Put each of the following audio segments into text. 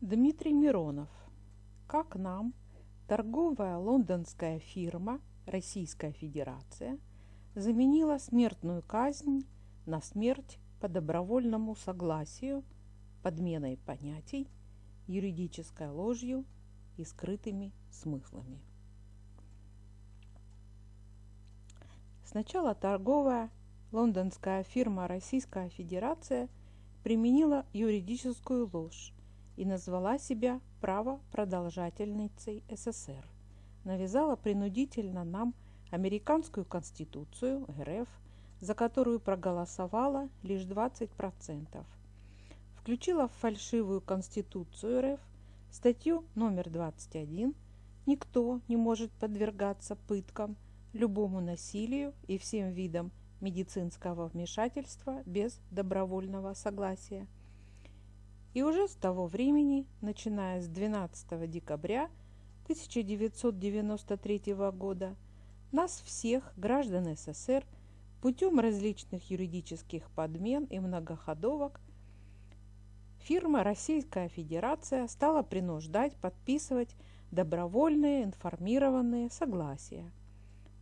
Дмитрий Миронов. Как нам торговая лондонская фирма Российская Федерация заменила смертную казнь на смерть по добровольному согласию, подменой понятий, юридической ложью и скрытыми смыслами. Сначала торговая лондонская фирма Российская Федерация применила юридическую ложь и назвала себя правопродолжательницей СССР. Навязала принудительно нам американскую конституцию РФ, за которую проголосовало лишь 20%. Включила в фальшивую конституцию РФ статью номер 21 «Никто не может подвергаться пыткам – любому насилию и всем видам медицинского вмешательства без добровольного согласия. И уже с того времени, начиная с 12 декабря 1993 года, нас всех, граждан СССР, путем различных юридических подмен и многоходовок, фирма Российская Федерация стала принуждать подписывать добровольные информированные согласия –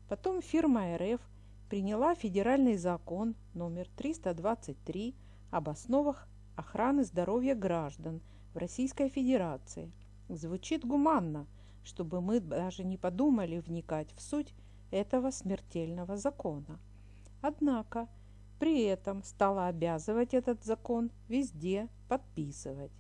Потом фирма РФ приняла федеральный закон номер 323 об основах охраны здоровья граждан в Российской Федерации. Звучит гуманно, чтобы мы даже не подумали вникать в суть этого смертельного закона. Однако при этом стала обязывать этот закон везде подписывать.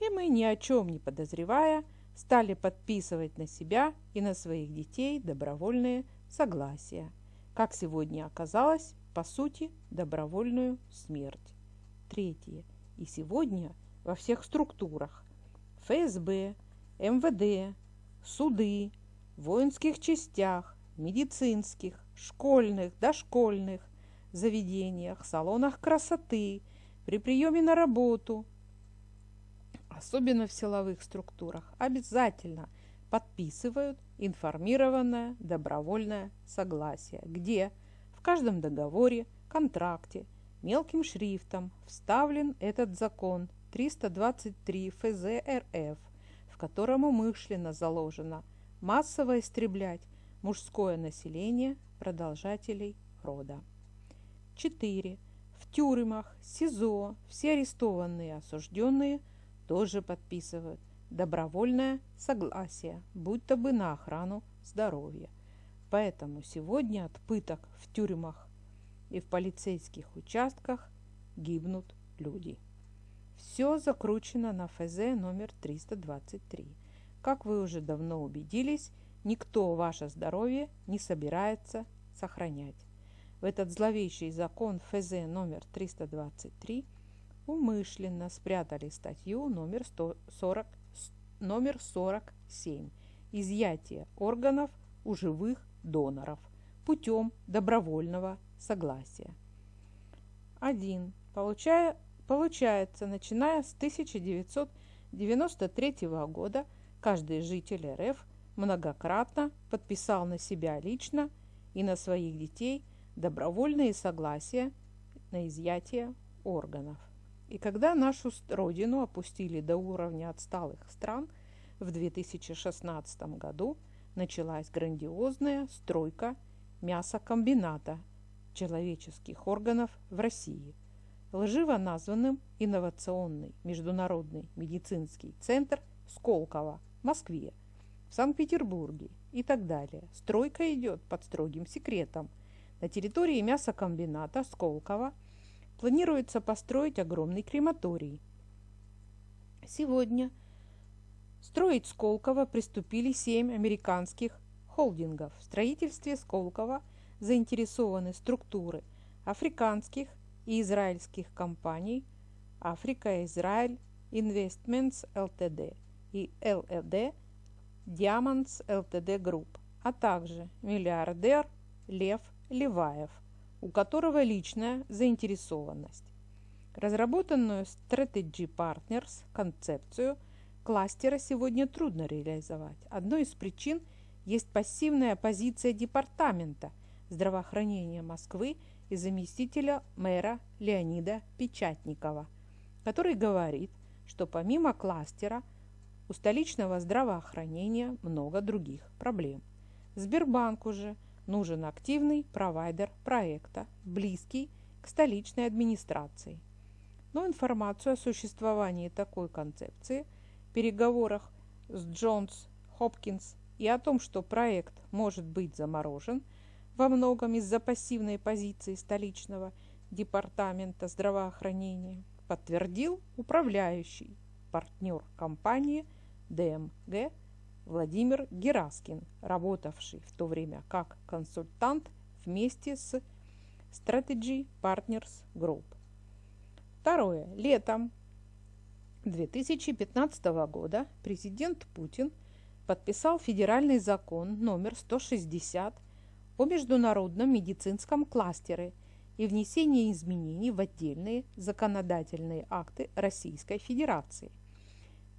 И мы ни о чем не подозревая стали подписывать на себя и на своих детей добровольные согласия, как сегодня оказалось, по сути, добровольную смерть. Третье. И сегодня во всех структурах ФСБ, МВД, суды, воинских частях, медицинских, школьных, дошкольных заведениях, салонах красоты, при приеме на работу, особенно в силовых структурах, обязательно подписывают информированное добровольное согласие, где в каждом договоре, контракте мелким шрифтом вставлен этот закон 323 ФЗ РФ, в котором умышленно заложено массово истреблять мужское население продолжателей рода. 4. В тюрьмах, СИЗО все арестованные осужденные тоже подписывают добровольное согласие, будто бы на охрану здоровья. Поэтому сегодня от пыток в тюрьмах и в полицейских участках гибнут люди. Все закручено на ФЗ номер 323. Как вы уже давно убедились, никто ваше здоровье не собирается сохранять. В этот зловещий закон ФЗ номер 323 умышленно спрятали статью номер 140 номер 47 «Изъятие органов у живых доноров путем добровольного согласия». 1. Получая, получается, начиная с 1993 года, каждый житель РФ многократно подписал на себя лично и на своих детей добровольные согласия на изъятие органов. И когда нашу родину опустили до уровня отсталых стран, в 2016 году началась грандиозная стройка мясокомбината человеческих органов в России, лживо названным инновационный международный медицинский центр Сколково в Москве, в Санкт-Петербурге и так далее. Стройка идет под строгим секретом. На территории мясокомбината Сколково – планируется построить огромный крематорий. Сегодня строить Сколково приступили семь американских холдингов. В строительстве Сколково заинтересованы структуры африканских и израильских компаний Африка Израиль Investments Ltd и LLD Diamonds Ltd Group, а также миллиардер Лев Леваев – у которого личная заинтересованность. Разработанную Strategy Partners концепцию кластера сегодня трудно реализовать. Одной из причин есть пассивная позиция Департамента здравоохранения Москвы и заместителя мэра Леонида Печатникова, который говорит, что помимо кластера у столичного здравоохранения много других проблем. Сбербанку же нужен активный провайдер проекта, близкий к столичной администрации. Но информацию о существовании такой концепции переговорах с Джонс Хопкинс и о том, что проект может быть заморожен во многом из-за пассивной позиции столичного департамента здравоохранения, подтвердил управляющий партнер компании ДМГ Владимир Гераскин, работавший в то время как консультант вместе с Strategy Partners Group. Второе. Летом 2015 года президент Путин подписал федеральный закон номер 160 о международном медицинском кластере и внесении изменений в отдельные законодательные акты Российской Федерации.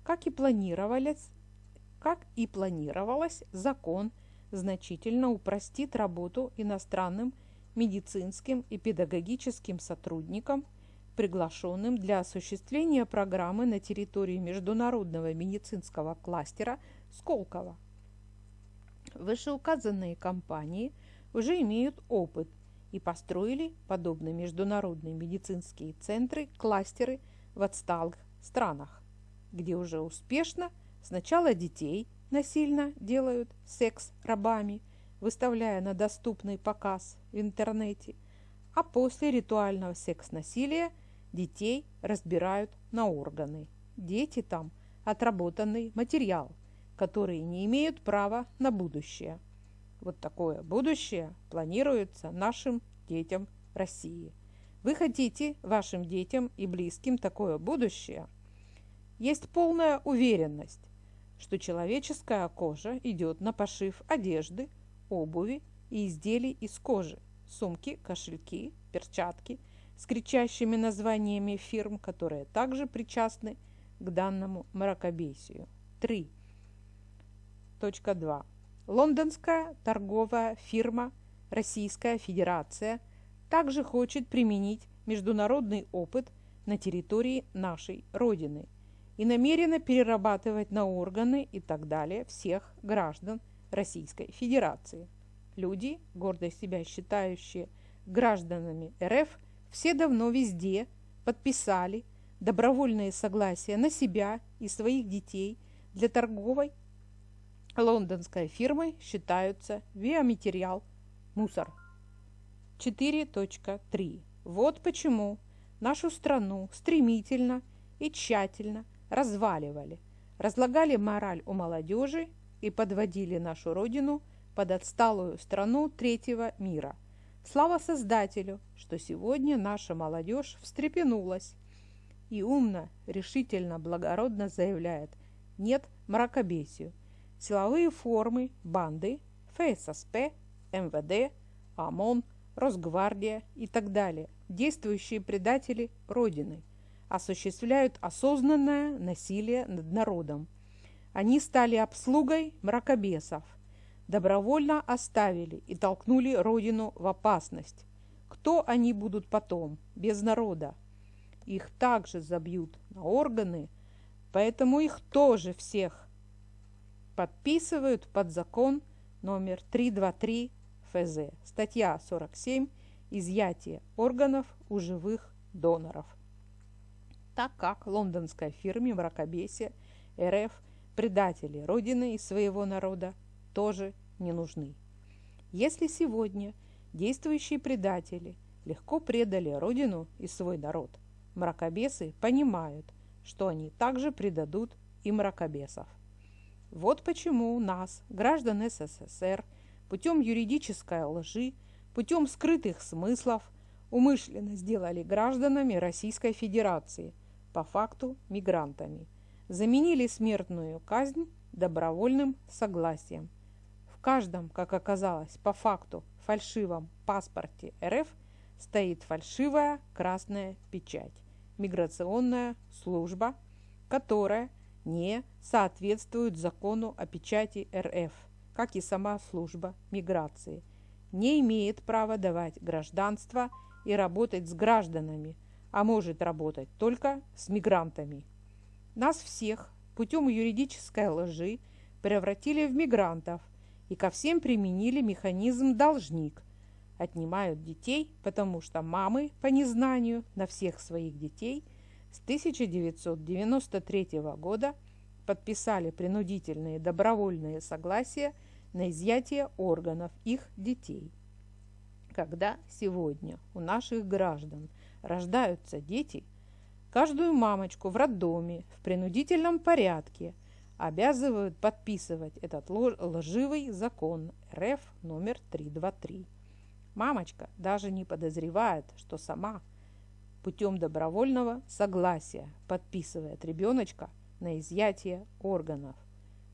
Как и планировалось, как и планировалось закон значительно упростит работу иностранным медицинским и педагогическим сотрудникам, приглашенным для осуществления программы на территории международного медицинского кластера Сколково. Вышеуказанные компании уже имеют опыт и построили подобные международные медицинские центры, кластеры в отсталых странах, где уже успешно сначала детей насильно делают секс-рабами – выставляя на доступный показ в интернете, а после ритуального секс-насилия детей разбирают на органы. Дети там – отработанный материал, который не имеют права на будущее. Вот такое будущее планируется нашим детям России. Вы хотите вашим детям и близким такое будущее? Есть полная уверенность, что человеческая кожа идет на пошив одежды – обуви и изделий из кожи, сумки, кошельки, перчатки с кричащими названиями фирм, которые также причастны к данному мракобесию. 3. Точка 2. Лондонская торговая фирма Российская Федерация также хочет применить международный опыт на территории нашей Родины и намерена перерабатывать на органы и так далее всех граждан Российской Федерации. Люди, гордо себя считающие гражданами РФ, все давно везде подписали добровольные согласия на себя и своих детей для торговой лондонской фирмой считаются биоматериал мусор. 4.3. Вот почему нашу страну стремительно и тщательно разваливали, разлагали мораль у молодежи и подводили нашу родину под отсталую страну третьего мира. Слава Создателю, что сегодня наша молодежь встрепенулась и умно, решительно, благородно заявляет «нет мракобесию». Силовые формы, банды, ФССП, МВД, ОМОН, Росгвардия и так далее, действующие предатели Родины, осуществляют осознанное насилие над народом, они стали обслугой мракобесов, добровольно оставили и толкнули родину в опасность. Кто они будут потом, без народа? Их также забьют на органы, поэтому их тоже всех подписывают под закон номер 323 ФЗ, статья 47 «Изъятие органов у живых доноров». Так как лондонской фирме мракобесия РФ предатели Родины и своего народа тоже не нужны. Если сегодня действующие предатели легко предали Родину и свой народ, мракобесы понимают, что они также предадут и мракобесов. Вот почему у нас, граждан СССР, путем юридической лжи, путем скрытых смыслов, умышленно сделали гражданами Российской Федерации, по факту мигрантами – заменили смертную казнь добровольным согласием. В каждом, как оказалось, по факту фальшивом паспорте РФ стоит фальшивая красная печать, миграционная служба, которая не соответствует закону о печати РФ, как и сама служба миграции, не имеет права давать гражданство и работать с гражданами, а может работать только с мигрантами. Нас всех путем юридической лжи превратили в мигрантов и ко всем применили механизм «должник». Отнимают детей, потому что мамы по незнанию на всех своих детей с 1993 года подписали принудительные добровольные согласия на изъятие органов их детей. Когда сегодня у наших граждан рождаются дети, каждую мамочку в роддоме в принудительном порядке обязывают подписывать этот лживый закон РФ номер 323. Мамочка даже не подозревает, что сама путем добровольного согласия подписывает ребеночка на изъятие органов.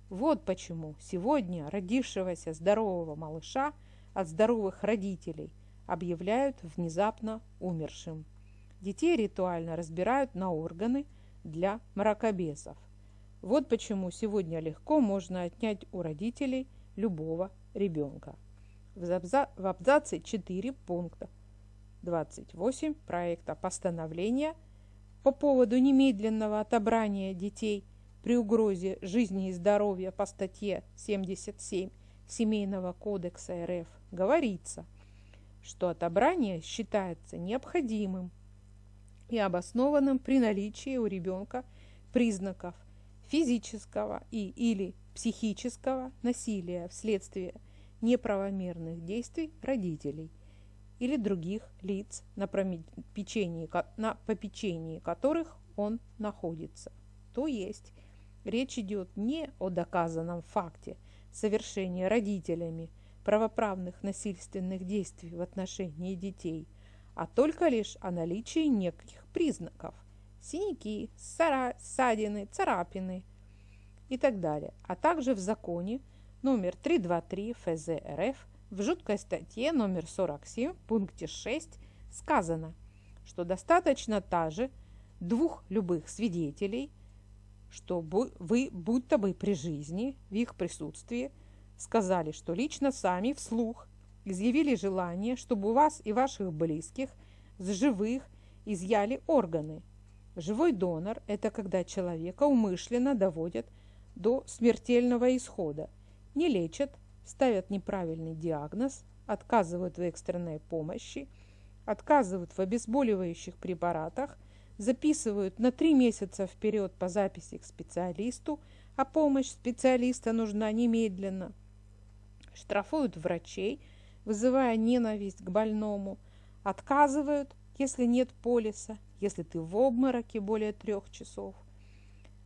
Вот почему сегодня родившегося здорового малыша от здоровых родителей объявляют внезапно умершим. Детей ритуально разбирают на органы для мракобесов. Вот почему сегодня легко можно отнять у родителей любого ребенка. В абзаце 4 пункта 28 проекта постановления по поводу немедленного отобрания детей при угрозе жизни и здоровья по статье 77 Семейного кодекса РФ говорится, что отобрание считается необходимым и обоснованным при наличии у ребенка признаков физического и или психического насилия вследствие неправомерных действий родителей или других лиц, на, попечении, на попечении которых он находится. То есть Речь идет не о доказанном факте совершения родителями правоправных насильственных действий в отношении детей, а только лишь о наличии неких признаков – синяки, ссадины, царапины и так далее, а также в законе номер 323 ФЗ РФ в жуткой статье номер 47 в пункте 6 сказано, что достаточно та же двух любых свидетелей – что вы, будто бы при жизни, в их присутствии, сказали, что лично сами вслух изъявили желание, чтобы у вас и ваших близких с живых изъяли органы. Живой донор – это когда человека умышленно доводят до смертельного исхода, не лечат, ставят неправильный диагноз, отказывают в экстренной помощи, отказывают в обезболивающих препаратах – записывают на три месяца вперед по записи к специалисту, а помощь специалиста нужна немедленно. Штрафуют врачей, вызывая ненависть к больному, отказывают, если нет полиса, если ты в обмороке более трех часов.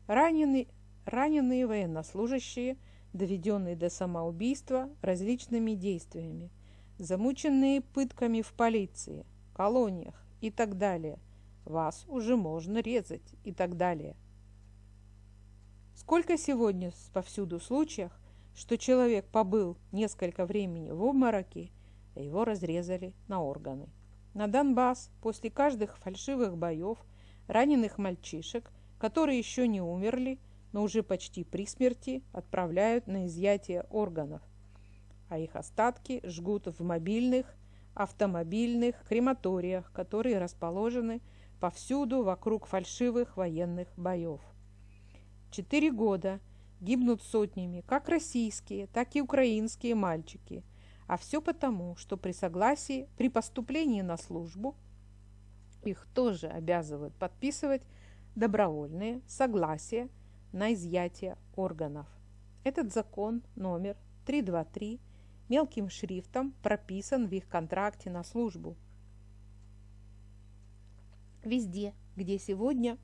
Раненые, раненые военнослужащие, доведенные до самоубийства различными действиями, замученные пытками в полиции, колониях и так далее – вас уже можно резать и так далее. Сколько сегодня повсюду случаев, что человек побыл несколько времени в обмороке, а его разрезали на органы. На Донбасс после каждых фальшивых боев раненых мальчишек, которые еще не умерли, но уже почти при смерти, отправляют на изъятие органов, а их остатки жгут в мобильных, автомобильных крематориях, которые расположены повсюду вокруг фальшивых военных боев. Четыре года гибнут сотнями как российские, так и украинские мальчики, а все потому, что при согласии, при поступлении на службу их тоже обязывают подписывать добровольные согласия на изъятие органов. Этот закон номер 323 мелким шрифтом прописан в их контракте на службу – Везде, где сегодня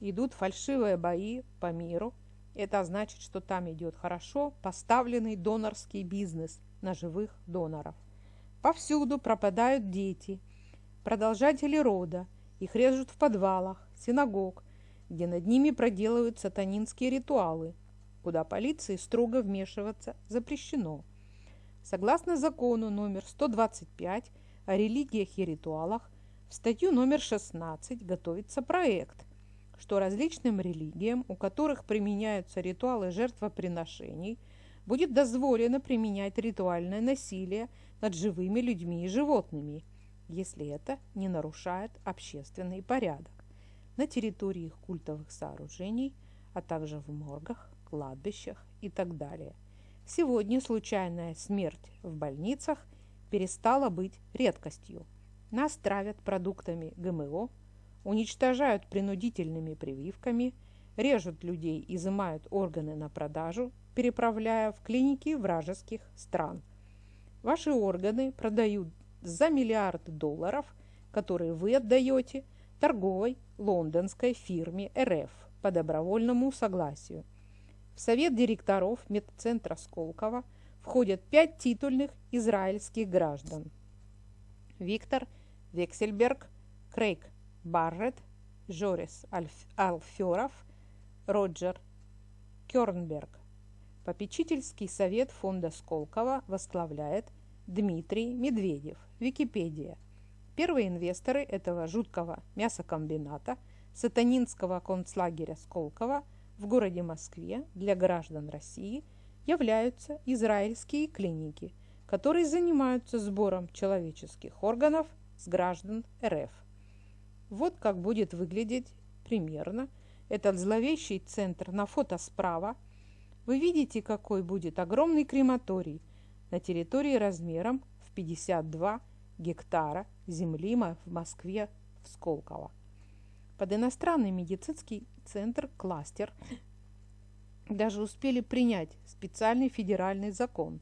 идут фальшивые бои по миру, это значит, что там идет хорошо поставленный донорский бизнес на живых доноров. Повсюду пропадают дети, продолжатели рода, их режут в подвалах, синагог, где над ними проделывают сатанинские ритуалы, куда полиции строго вмешиваться запрещено. Согласно закону номер 125 о религиях и ритуалах, в статью номер 16 готовится проект, что различным религиям, у которых применяются ритуалы жертвоприношений, будет дозволено применять ритуальное насилие над живыми людьми и животными, если это не нарушает общественный порядок на территории их культовых сооружений, а также в моргах, кладбищах и так далее. Сегодня случайная смерть в больницах перестала быть редкостью. Нас травят продуктами ГМО, уничтожают принудительными прививками, режут людей, изымают органы на продажу, переправляя в клиники вражеских стран. Ваши органы продают за миллиард долларов, которые вы отдаете торговой лондонской фирме РФ по добровольному согласию. В совет директоров медцентра Сколково входят пять титульных израильских граждан. Виктор Вексельберг, Крейг Барретт, Жорис Алферов, Роджер Кернберг. Попечительский совет фонда Сколково возглавляет Дмитрий Медведев. Википедия. Первые инвесторы этого жуткого мясокомбината сатанинского концлагеря Сколково в городе Москве для граждан России являются израильские клиники, которые занимаются сбором человеческих органов с граждан РФ. Вот как будет выглядеть примерно этот зловещий центр на фото справа. Вы видите, какой будет огромный крематорий на территории размером в 52 гектара земли в Москве в Сколково. Под иностранный медицинский центр «Кластер» даже успели принять специальный федеральный закон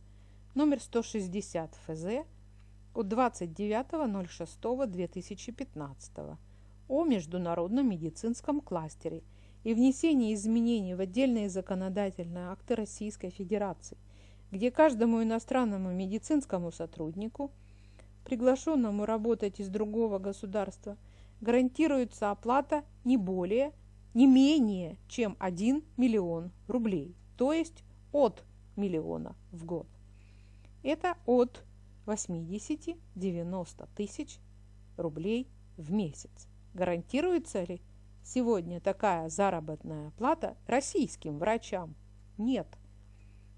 номер 160 ФЗ от 29.06.2015 о международном медицинском кластере и внесении изменений в отдельные законодательные акты Российской Федерации, где каждому иностранному медицинскому сотруднику – приглашенному работать из другого государства, гарантируется оплата не более, не менее, чем 1 миллион рублей, то есть от миллиона в год. Это от 80-90 тысяч рублей в месяц. Гарантируется ли сегодня такая заработная плата российским врачам? Нет.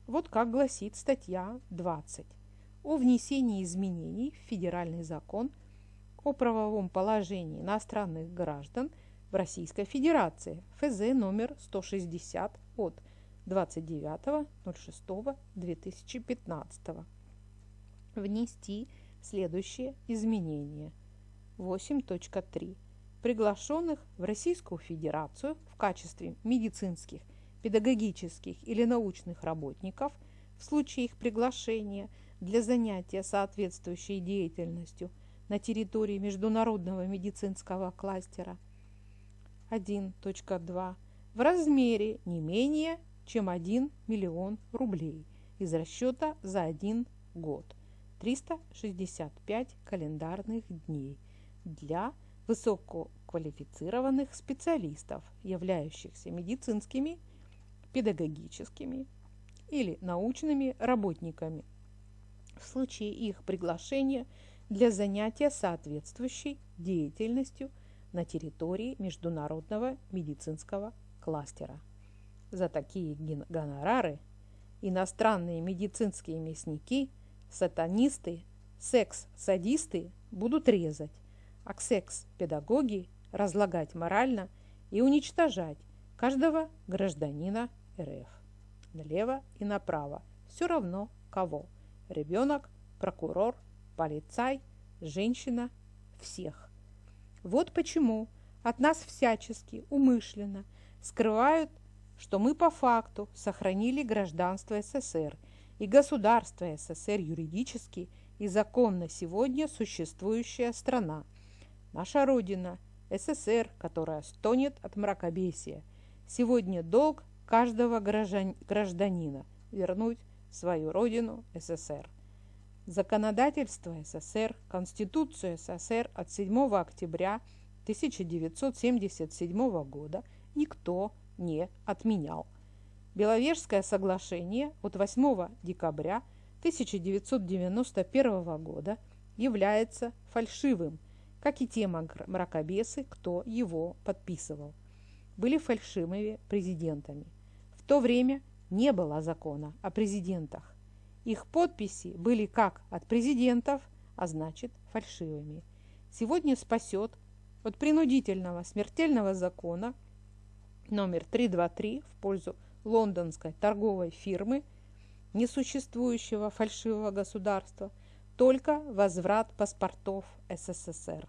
Вот как гласит статья 20 о внесении изменений в федеральный закон о правовом положении иностранных граждан в Российской Федерации ФЗ номер 160 от 29.06.2015 внести следующие изменения. 8.3. Приглашенных в Российскую Федерацию в качестве медицинских, педагогических или научных работников в случае их приглашения – для занятия соответствующей деятельностью на территории международного медицинского кластера. 1.2 в размере не менее чем 1 миллион рублей из расчета за один год. 365 календарных дней для высококвалифицированных специалистов, являющихся медицинскими, педагогическими или научными работниками в случае их приглашения для занятия соответствующей деятельностью на территории международного медицинского кластера. За такие гонорары иностранные медицинские мясники, сатанисты, секс-садисты будут резать, а секс-педагоги разлагать морально и уничтожать каждого гражданина РФ. Налево и направо. Все равно кого ребенок, прокурор, полицай, женщина, всех. Вот почему от нас всячески, умышленно скрывают, что мы по факту сохранили гражданство СССР и государство СССР юридически и законно сегодня существующая страна. Наша Родина, СССР, которая стонет от мракобесия. Сегодня долг каждого гражданина вернуть свою родину СССР. Законодательство СССР, Конституцию СССР от 7 октября 1977 года никто не отменял. Беловежское соглашение от 8 декабря 1991 года является фальшивым, как и те мракобесы, кто его подписывал. Были фальшивыми президентами. В то время не было закона о президентах. Их подписи были как от президентов, а значит фальшивыми. Сегодня спасет от принудительного смертельного закона номер 323 в пользу лондонской торговой фирмы несуществующего фальшивого государства, только возврат паспортов СССР.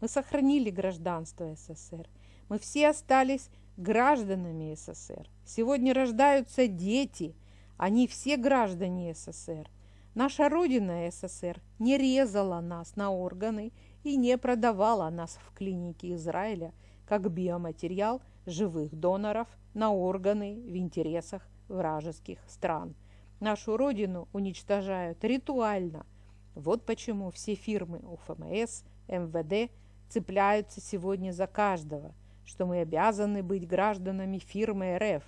Мы сохранили гражданство СССР. Мы все остались гражданами СССР. Сегодня рождаются дети, они все граждане СССР. Наша Родина СССР не резала нас на органы и не продавала нас в клинике Израиля как биоматериал живых доноров на органы в интересах вражеских стран. Нашу Родину уничтожают ритуально. Вот почему все фирмы УФМС, МВД цепляются сегодня за каждого, что мы обязаны быть гражданами фирмы РФ,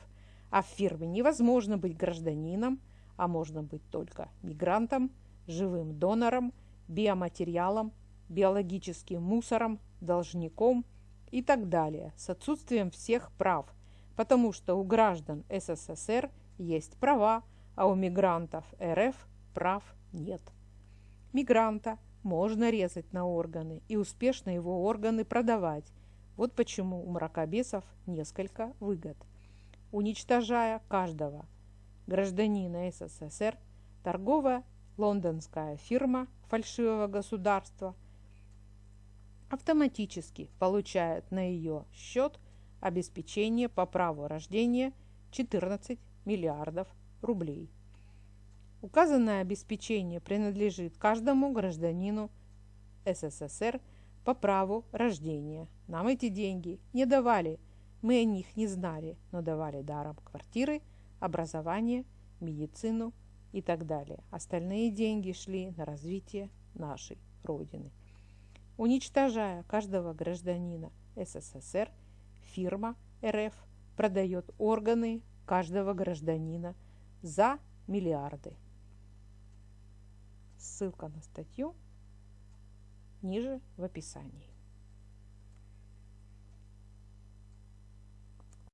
а в фирме невозможно быть гражданином, а можно быть только мигрантом, живым донором, биоматериалом, биологическим мусором, должником и так далее, с отсутствием всех прав, потому что у граждан СССР есть права, а у мигрантов РФ прав нет. Мигранта можно резать на органы и успешно его органы продавать. Вот почему у мракобесов несколько выгод. Уничтожая каждого гражданина СССР, торговая лондонская фирма фальшивого государства автоматически получает на ее счет обеспечение по праву рождения 14 миллиардов рублей. Указанное обеспечение принадлежит каждому гражданину СССР по праву рождения. Нам эти деньги не давали, мы о них не знали, но давали даром квартиры, образование, медицину и так далее. Остальные деньги шли на развитие нашей Родины. Уничтожая каждого гражданина СССР, фирма РФ продает органы каждого гражданина за миллиарды. Ссылка на статью ниже в описании.